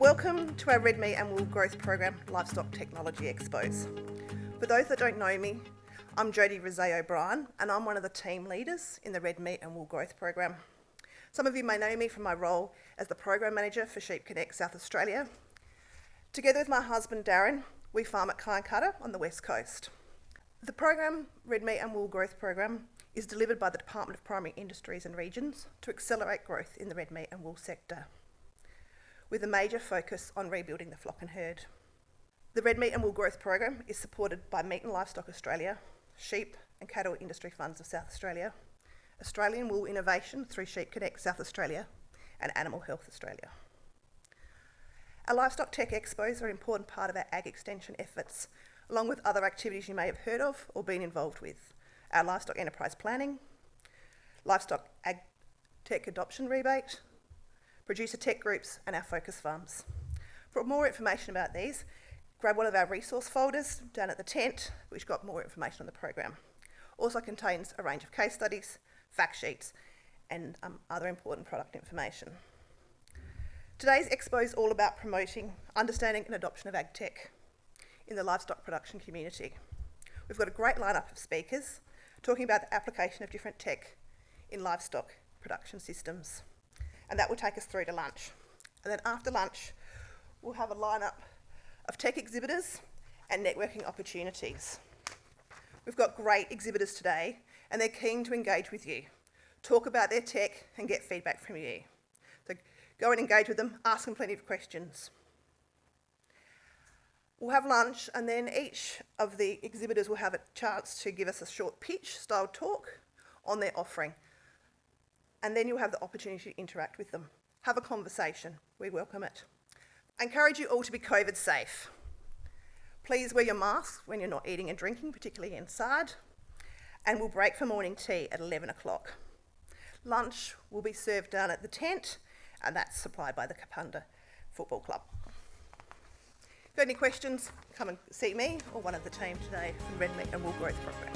Welcome to our Red Meat and Wool Growth Program Livestock Technology Expos. For those that don't know me, I'm Jodie Rosé O'Brien and I'm one of the team leaders in the Red Meat and Wool Growth Program. Some of you may know me from my role as the Program Manager for Sheep Connect South Australia. Together with my husband Darren, we farm at Cyancutter on the west coast. The program, Red Meat and Wool Growth Program, is delivered by the Department of Primary Industries and Regions to accelerate growth in the red meat and wool sector, with a major focus on rebuilding the flock and herd. The Red Meat and Wool Growth Program is supported by Meat and Livestock Australia, Sheep and Cattle Industry Funds of South Australia, Australian Wool Innovation through Sheep Connect South Australia, and Animal Health Australia. Our Livestock Tech Expos are an important part of our ag extension efforts, along with other activities you may have heard of or been involved with our livestock enterprise planning, livestock ag tech adoption rebate, producer tech groups, and our focus farms. For more information about these, grab one of our resource folders down at the tent, which got more information on the program. Also contains a range of case studies, fact sheets, and um, other important product information. Today's expo is all about promoting understanding and adoption of ag tech in the livestock production community. We've got a great lineup of speakers talking about the application of different tech in livestock production systems. And that will take us through to lunch. And then after lunch, we'll have a lineup of tech exhibitors and networking opportunities. We've got great exhibitors today and they're keen to engage with you, talk about their tech and get feedback from you. So go and engage with them, ask them plenty of questions. We'll have lunch and then each of the exhibitors will have a chance to give us a short pitch style talk on their offering. And then you'll have the opportunity to interact with them. Have a conversation. We welcome it. I encourage you all to be COVID safe. Please wear your mask when you're not eating and drinking, particularly inside. And we'll break for morning tea at 11 o'clock. Lunch will be served down at the tent and that's supplied by the Kapunda Football Club. If you have any questions, come and see me or one of the team today from Red Meat and Wool Growth Program.